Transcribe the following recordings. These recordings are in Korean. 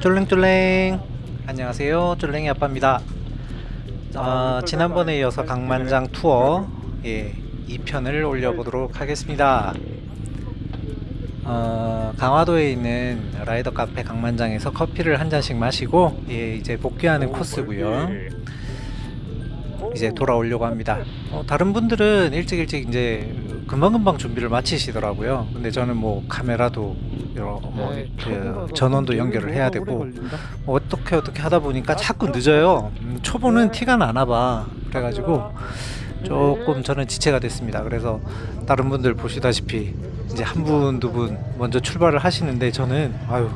쫄랭쫄랭 안녕하세요. 쫄랭이 아빠입니다. 어, 지난번에 이어서 강만장 투어. 예, 2편을 올려보도록 하겠습니다. 어, 강화도에 있는 라이더 카페 강만장에서 커피를 한 잔씩 마시고 예, 이제 복귀하는 코스고요. 이제 돌아오려고 합니다. 어, 다른 분들은 일찍 일찍 이제 금방금방 준비를 마치시더라고요. 근데 저는 뭐 카메라도 여러 뭐 네, 그 전원도 연결을 해야 되고 뭐 어떻게 어떻게 하다 보니까 자꾸 늦어요. 음, 초보는 티가 나나 봐. 그래가지고 조금 저는 지체가 됐습니다. 그래서 다른 분들 보시다시피 이제 한 분 두 분 먼저 출발을 하시는데 저는 아유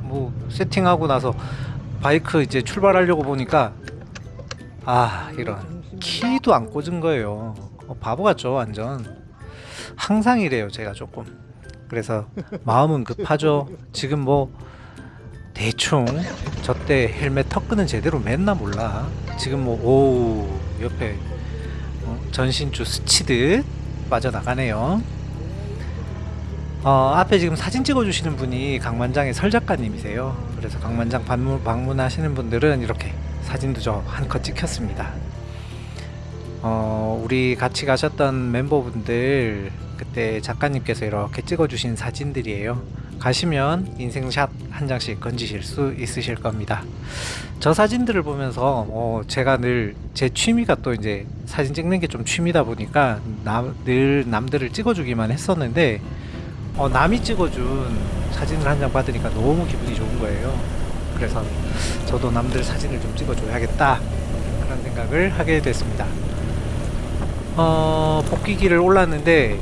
뭐 세팅하고 나서 바이크 이제 출발하려고 보니까 아 이런 키도 안 꽂은 거예요. 어, 바보 같죠 완전 항상 이래요 제가 조금. 그래서 마음은 급하죠. 지금 뭐 대충 저 때 헬멧 턱끈은 제대로 맸나 몰라. 지금 뭐 오우 옆에 어, 전신주 스치듯 빠져나가네요. 어, 앞에 지금 사진 찍어주시는 분이 강만장의 설 작가님이세요. 그래서 강만장 방문, 방문하시는 분들은 이렇게 사진도 저 한 컷 찍혔습니다 어, 우리 같이 가셨던 멤버분들 그때 작가님께서 이렇게 찍어주신 사진들이에요. 가시면 인생샷 한 장씩 건지실 수 있으실 겁니다. 저 사진들을 보면서 어, 제가 늘 제 취미가 또 이제 사진 찍는 게 좀 취미다 보니까 남, 늘 남들을 찍어주기만 했었는데 어, 남이 찍어준 사진을 한 장 받으니까 너무 기분이 좋은 거예요. 그래서 저도 남들 사진을 좀 찍어줘야겠다. 그런 생각을 하게 됐습니다 어, 복귀기를 올랐는데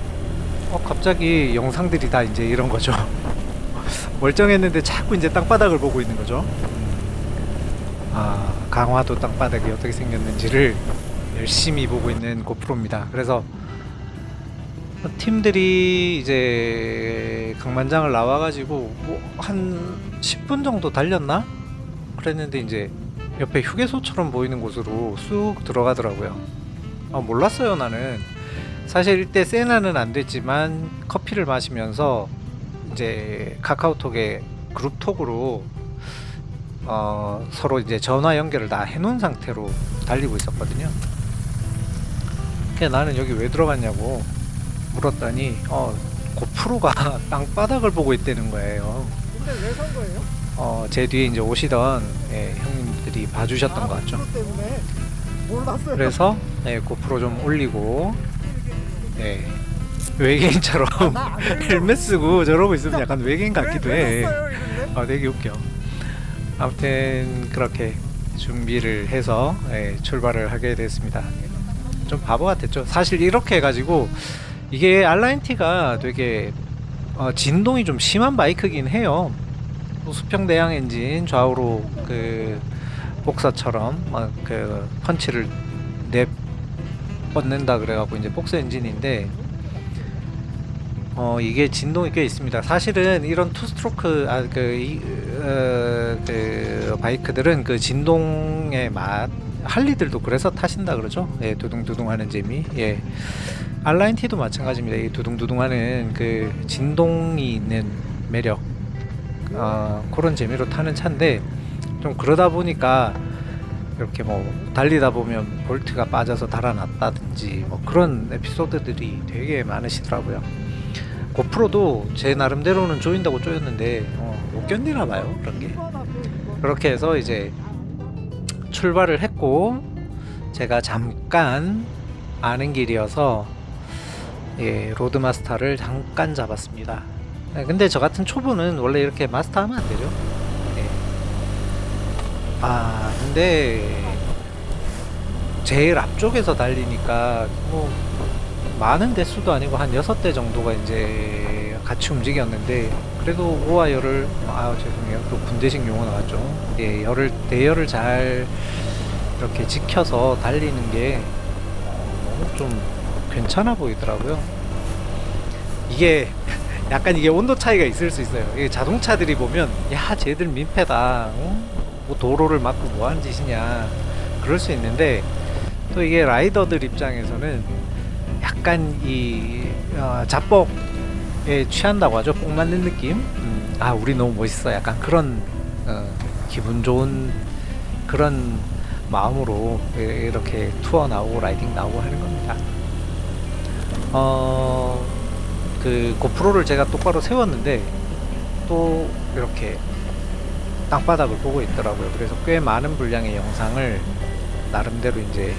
어, 갑자기 영상들이 다 이제 이런 거죠. 멀쩡했는데 자꾸 이제 땅바닥을 보고 있는 거죠. 아 강화도 땅바닥이 어떻게 생겼는지를 열심히 보고 있는 고프로입니다. 그래서 팀들이 이제 강만장을 나와 가지고 뭐 한 10분 정도 달렸나? 그랬는데 이제 옆에 휴게소처럼 보이는 곳으로 쑥 들어가더라고요 아, 몰랐어요 나는. 사실 이때 세나는 안 됐지만 커피를 마시면서 이제 카카오톡에 그룹톡으로 어, 서로 이제 전화 연결을 다 해놓은 상태로 달리고 있었거든요. 그냥 나는 여기 왜 들어갔냐고 물었더니 어, 고프로가 땅바닥을 보고 있다는 거예요. 근데 왜 산 거예요? 어, 제 뒤에 이제 오시던 예, 형님들이 봐주셨던 것 같죠. 때문에 몰랐어요. 그래서 네, 고프로 좀 올리고 네, 외계인처럼 그래요. 헬멧 쓰고 저러고 있으면 약간 외계인 같기도 왜 해. 아, 되게 웃겨. 아무튼 그렇게 준비를 해서 예, 출발을 하게 됐습니다. 좀 바보 같았죠. 사실 이렇게 해가지고 이게 R nineT가 되게 어, 진동이 좀 심한 바이크긴 해요. 뭐 수평 대향 엔진 좌우로 그 복서처럼 막 그 펀치를 내 뻗는다 그래갖고 이제 복서 엔진인데 어 이게 진동이 꽤 있습니다. 사실은 이런 two stroke 아그 어, 그 바이크들은 그 진동의 맛 할리들도 그래서 타신다 그러죠. 예, 두둥두둥 하는 재미. 예. 알라인 티도 마찬가지입니다. 이 두둥두둥 하는 그 진동이 있는 매력. 어, 그런 재미로 타는 차인데 좀 그러다 보니까 이렇게 뭐 달리다 보면 볼트가 빠져서 달아났다든지 뭐 그런 에피소드들이 되게 많으시더라고요. 고프로도 제 나름대로는 조인다고 조였는데 어, 못 견디나 봐요 그런 게 그렇게 해서 이제 출발을 했고 제가 잠깐 아는 길이어서 예, 로드마스터를 잠깐 잡았습니다 네, 근데 저 같은 초보는 원래 이렇게 마스터 하면 안 되죠 예. 아 근데 제일 앞쪽에서 달리니까 뭐 많은 대수도 아니고 한 여섯 대 정도가 이제 같이 움직였는데 그래도 오와 열을 아 죄송해요. 또 군대식 용어 나왔죠. 예 열을 대열을 잘 이렇게 지켜서 달리는 게 어, 너무 좀 괜찮아 보이더라고요. 이게 약간 이게 온도 차이가 있을 수 있어요. 이게 자동차들이 보면 야 쟤들 민폐다. 어? 뭐 도로를 막고 뭐 하는 짓이냐. 그럴 수 있는데 또 이게 라이더들 입장에서는 약간 이 어, 자뻑에 취한다고 하죠. 뽕 맞는 느낌? 음, 아 우리 너무 멋있어. 약간 그런 어, 기분 좋은 그런 마음으로 이- 이렇게 투어 나오고 라이딩 나오고 하는 겁니다. 어, 그 고프로를 제가 똑바로 세웠는데 또 이렇게 땅바닥을 보고 있더라고요. 그래서 꽤 많은 분량의 영상을 나름대로 이제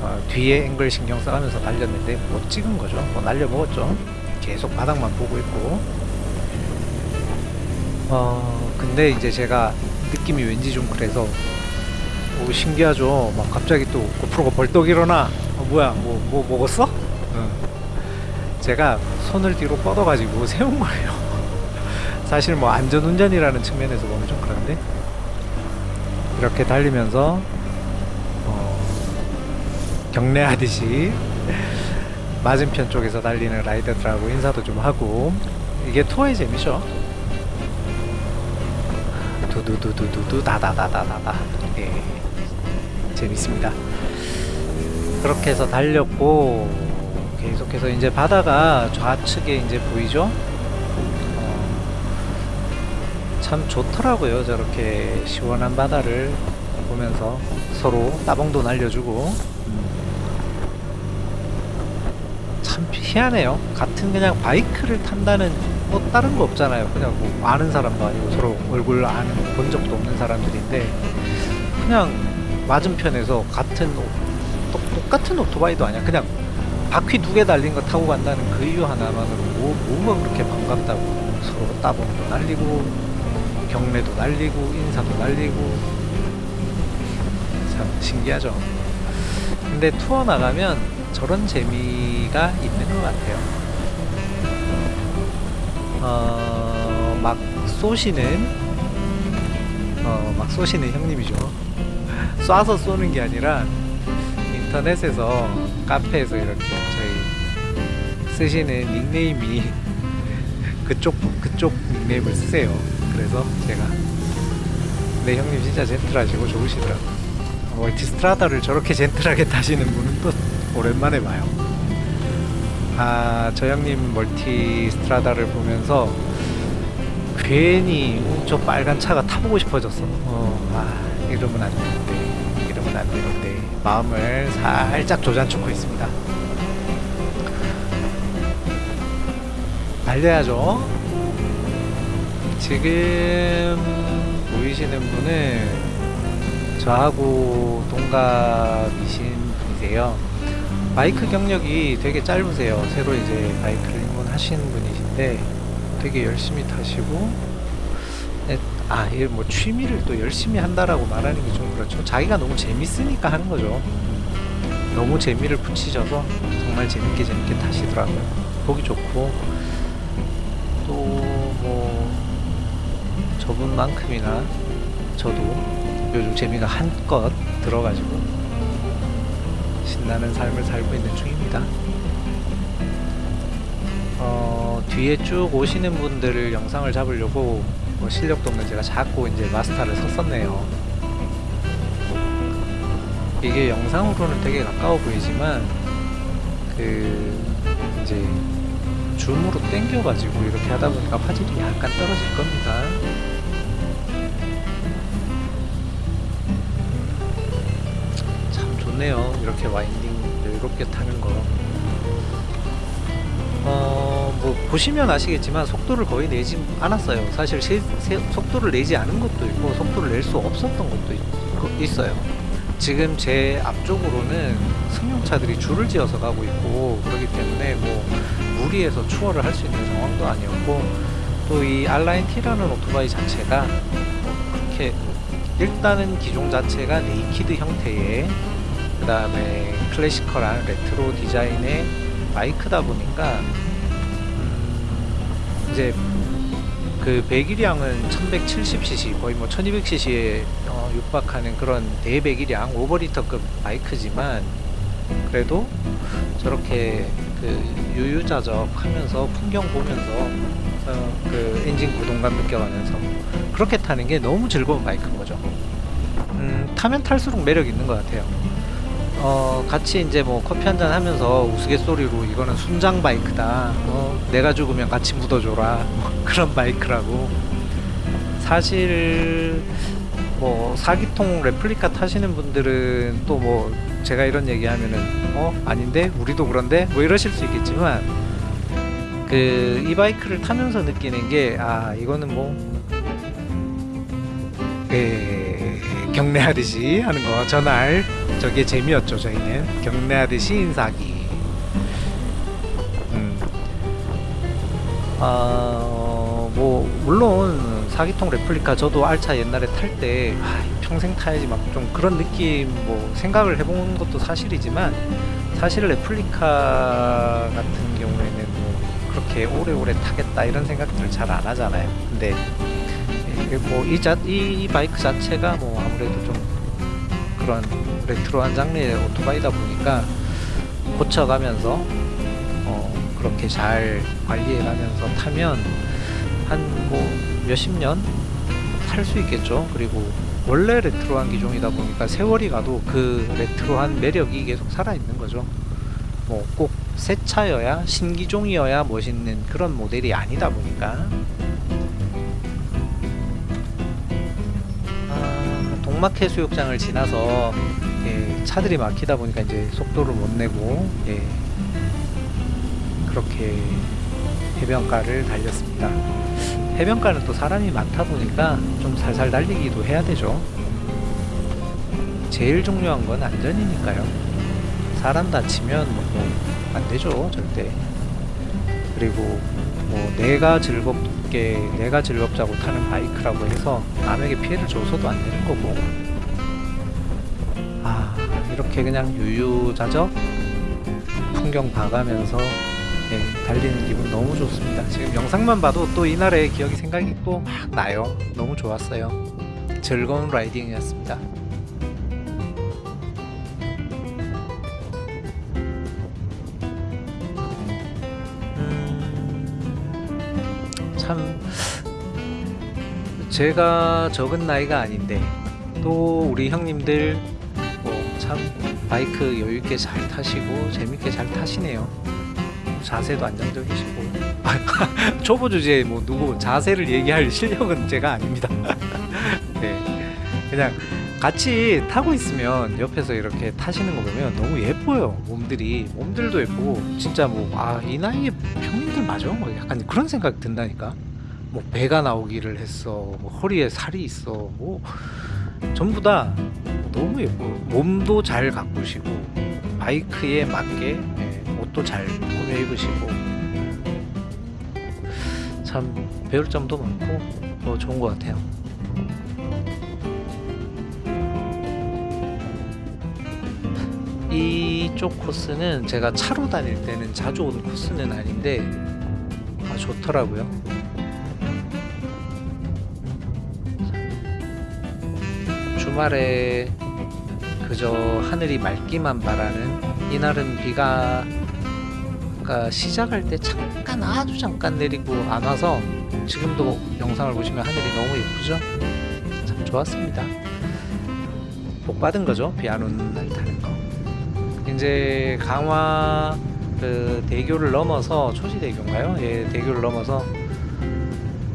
어, 뒤에 앵글 신경 써가면서 달렸는데 못 찍은 거죠. 뭐 날려 먹었죠. 계속 바닥만 보고 있고. 어 근데 이제 제가 느낌이 왠지 좀 그래서 오 신기하죠. 막 갑자기 또 고프로가 벌떡 일어나. 어, 뭐야 뭐뭐 먹었어? 응. 제가 손을 뒤로 뻗어가지고 세운 거예요. 사실 뭐 안전운전이라는 측면에서 보면 좀 그런데 이렇게 달리면서 어, 경례하듯이 맞은편 쪽에서 달리는 라이더들하고 인사도 좀 하고 이게 투어의 재미죠. 두두두두두두 다다다다다다 예 재밌습니다. 그렇게 해서 달렸고 계속해서 이제 바다가 좌측에 이제 보이죠? 참 좋더라고요. 저렇게 시원한 바다를 보면서 서로 따봉도 날려주고 음. 참 희한해요. 같은 그냥 바이크를 탄다는 뭐 다른 거 없잖아요. 그냥 뭐 아는 사람도 아니고 서로 얼굴 아는 본 적도 없는 사람들인데 그냥 맞은편에서 같은 똑같은 오토바이도 아니야. 그냥 바퀴 두 개 달린 거 타고 간다는 그 이유 하나만으로 뭐, 뭐가 그렇게 반갑다고 서로 따봉도 날리고 경례도 날리고 인사도 날리고 참 신기하죠. 근데 투어 나가면 저런 재미가 있는 것 같아요. 어, 막 쏘시는 어, 막 쏘시는 형님이죠. 쏴서 쏘는 게 아니라 인터넷에서 카페에서 이렇게 저희 쓰시는 닉네임이 그쪽 그쪽 닉네임을 쓰세요. 그래서 제가 네 형님 진짜 젠틀하시고 좋으시더라고요. 멀티스트라다를 저렇게 젠틀하게 타시는 분은 또 오랜만에 봐요. 아, 저 형님 멀티스트라다를 보면서 괜히 어, 저 빨간 차가 타보고 싶어졌어. 어, 아, 이러면 안 되는데, 이러면 안 되는데 마음을 살짝 조잔쳐고 있습니다. 달려야죠. 지금 보이시는 분은 저하고 동갑이신 분이세요. 바이크 경력이 되게 짧으세요. 새로 이제 바이크를 입문하신 분이신데 되게 열심히 타시고 네, 아, 이게 뭐 취미를 또 열심히 한다라고 말하는 게 좀 그렇죠. 자기가 너무 재밌으니까 하는 거죠. 너무 재미를 붙이셔서 정말 재밌게 재밌게 타시더라고요. 보기 좋고 또뭐 저분만큼이나 저도 요즘 재미가 한껏 들어가지고 신나는 삶을 살고 있는 중입니다. 어, 뒤에 쭉 오시는 분들을 영상을 잡으려고 뭐 실력도 없는 제가 자꾸 이제 마스터를 섰었네요. 이게 영상으로는 되게 가까워 보이지만 그 이제 줌으로 당겨가지고 이렇게 하다 보니까 화질이 약간 떨어질 겁니다. 좋네요. 이렇게 와인딩 여유롭게 타는 거. 어, 뭐 보시면 아시겠지만 속도를 거의 내지 않았어요. 사실 세, 세- 속도를 내지 않은 것도 있고 속도를 낼 수 없었던 것도 있, 어요 지금 제 앞쪽으로는 승용차들이 줄을 지어서 가고 있고 그렇기 때문에 뭐 무리해서 추월을 할 수 있는 상황도 아니었고 또 이 R nineT라는 오토바이 자체가 뭐 그렇게 일단은 기종 자체가 naked 형태의 그 다음에 classical한 레트로 디자인의 바이크다 보니까 음 이제 그 배기량은 1170cc 거의 뭐 1200cc에 어 육박하는 그런 대배기량 over리터급 바이크지만 그래도 저렇게 그 유유자적 하면서 풍경 보면서 어, 그 엔진 구동감 느껴가면서 그렇게 타는 게 너무 즐거운 바이크인 거죠. 음, 타면 탈수록 매력 있는 것 같아요. 어, 같이 이제 뭐 커피 한잔 하면서 우스갯소리로 이거는 순장 바이크다. 어, 내가 죽으면 같이 묻어줘라. 뭐 그런 바이크라고 사실 뭐 사기통 레플리카 타시는 분들은 또 뭐 제가 이런 얘기하면은 어 아닌데 우리도 그런데 뭐 이러실 수 있겠지만 그 이 바이크를 타면서 느끼는 게 아 이거는 뭐 예, 경례하듯이 하는 거 전날 저게 재미였죠 저희는 경례하듯이 인사하기 음. 아, 뭐 물론 사기통 레플리카 저도 알차 옛날에 탈때 아, 평생 타야지 막 좀 그런 느낌 뭐 생각을 해본 것도 사실이지만 사실 레플리카 같은 경우에는 뭐 그렇게 오래오래 타겠다 이런 생각들을 잘안 하잖아요. 근데 뭐이 자, 이 바이크 자체가 뭐 아무래도 좀 그런 레트로한 장르의 오토바이다 보니까 고쳐가면서 어, 그렇게 잘 관리해가면서 타면 한 뭐 몇십 년 탈 수 있겠죠. 그리고 원래 레트로한 기종이다 보니까 세월이 가도 그 레트로한 매력이 계속 살아있는 거죠. 뭐 꼭 새 차여야 신기종이어야 멋있는 그런 모델이 아니다 보니까 동막 해 수욕장을 지나서 예, 차들이 막히다 보니까 이제 속도를 못 내고 예, 그렇게 해변가를 달렸습니다. 해변가는 또 사람이 많다 보니까 좀 살살 달리기도 해야 되죠. 제일 중요한 건 안전이니까요. 사람 다치면 뭐 안 되죠, 절대. 그리고 뭐 내가 즐겁 게 내가 즐겁자고 타는 바이크라고 해서 남에게 피해를 줘서도 안 되는 거고. 아 이렇게 그냥 유유자적 풍경 봐가면서 예, 달리는 기분 너무 좋습니다. 지금 영상만 봐도 또 이날의 기억이 생각이 또 막 나요. 너무 좋았어요. 즐거운 라이딩이었습니다. 제가 적은 나이가 아닌데 또 우리 형님들 뭐 참 바이크 여유 있게 잘 타시고 재밌게 잘 타시네요. 자세도 안정적이시고 초보 주제에 뭐 누구 자세를 얘기할 실력은 제가 아닙니다. 네, 그냥 같이 타고 있으면 옆에서 이렇게 타시는 거 보면 너무 예뻐요. 몸들이 몸들도 예쁘고 진짜 뭐 아 이 나이에 형님들 맞아? 뭐 약간 그런 생각 든다니까. 뭐 배가 나오기를 했어. 뭐 허리에 살이 있어. 뭐 전부 다 너무 예뻐요. 몸도 잘 가꾸시고 바이크에 맞게 예, 옷도 잘 꾸며 입으시고 참 배울 점도 많고 뭐 좋은 것 같아요. 이쪽 코스는 제가 차로 다닐 때는 자주 온 코스는 아닌데 아, 좋더라고요. 주말에 그저 하늘이 맑기만 바라는 이날은 비가 가 시작할 때 잠깐 아주 잠깐 내리고 안 와서 지금도 영상을 보시면 하늘이 너무 예쁘죠? 참 좋았습니다. 복 받은 거죠. 비 안 오는 날 타는 거. 이제 강화 그 대교를 넘어서 초지대교인가요? 예, 대교를 넘어서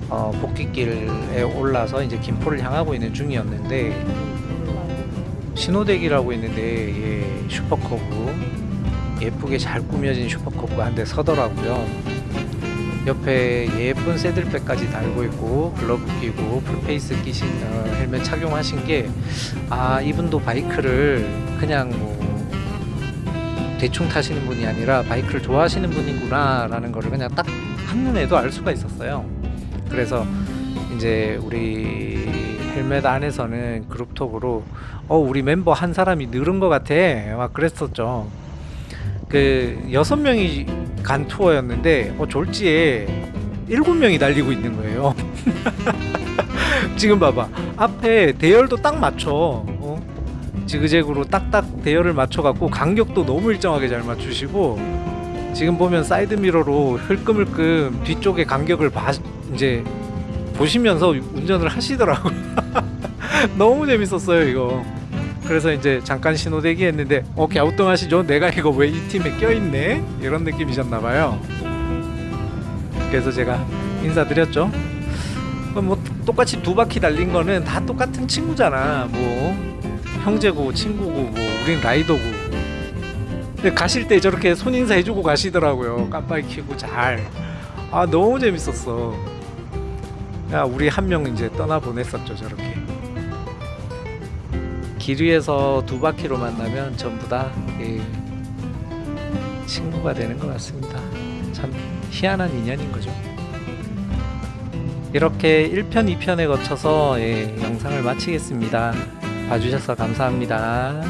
어, 복귀길에 올라서 이제 김포를 향하고 있는 중이었는데 신호대기라고 있는데 예, 슈퍼커브 예쁘게 잘 꾸며진 슈퍼커브가 한 대 서더라고요. 옆에 예쁜 saddlebag까지 달고 있고 글러브 끼고 full face 끼신 어, 헬멧 착용하신 게 아 이분도 바이크를 그냥 뭐 대충 타시는 분이 아니라 바이크를 좋아하시는 분이구나 라는 거를 그냥 딱 한눈에도 알 수가 있었어요. 그래서 이제 우리 헬멧 안에서는 그룹톡으로 어 우리 멤버 한 사람이 늘은 것 같아 막 그랬었죠. 그 여섯 명이 간 투어였는데 어 졸지에 일곱 명이 달리고 있는 거예요. 지금 봐봐 앞에 대열도 딱 맞춰. 어? 지그재그로 딱딱 대열을 맞춰 갖고 간격도 너무 일정하게 잘 맞추시고 지금 보면 사이드 미러로 흘끔흘끔 뒤쪽에 간격을 봐 이제 보시면서 운전을 하시더라고요. 너무 재밌었어요 이거. 그래서 이제 잠깐 신호 대기 했는데 어 갸우뚱하시죠? 내가 이거 왜 이 팀에 껴있네? 이런 느낌이셨나봐요. 그래서 제가 인사드렸죠. 어, 뭐 똑같이 두 바퀴 달린 거는 다 똑같은 친구잖아. 뭐 형제고 친구고 뭐 우린 라이더고. 근데 가실 때 저렇게 손인사 해주고 가시더라고요. 깜빡이 켜고 잘. 아 너무 재밌었어. 야 우리 한 명 이제 떠나 보냈었죠 저렇게. 길 위에서 두 바퀴로 만나면 전부 다 예, 친구가 되는 것 같습니다. 참 희한한 인연인 거죠. 이렇게 1편, 2편에 거쳐서 예, 영상을 마치겠습니다. 봐주셔서 감사합니다.